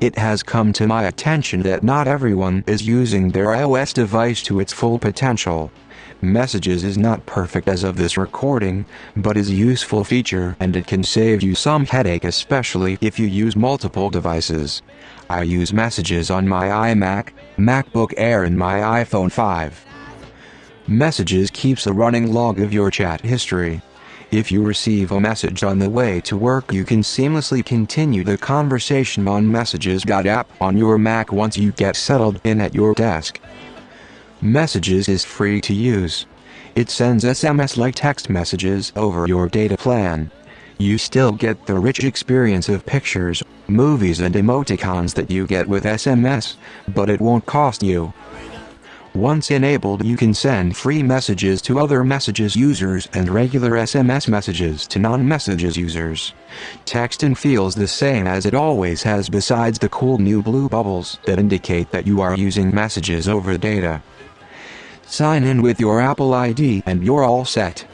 It has come to my attention that not everyone is using their iOS device to its full potential. Messages is not perfect as of this recording, but is a useful feature and it can save you some headache especially if you use multiple devices. I use Messages on my iMac, MacBook Air and my iPhone 5. Messages keeps a running log of your chat history. If you receive a message on the way to work you can seamlessly continue the conversation on Messages app on your Mac once you get settled in at your desk. Messages is free to use. It sends SMS-like text messages over your data plan. You still get the rich experience of pictures, movies and emoticons that you get with SMS, but it won't cost you. Once enabled you can send free messages to other messages users and regular SMS messages to non-messages users. Text and feels the same as it always has besides the cool new blue bubbles that indicate that you are using messages over data. Sign in with your Apple ID and you're all set.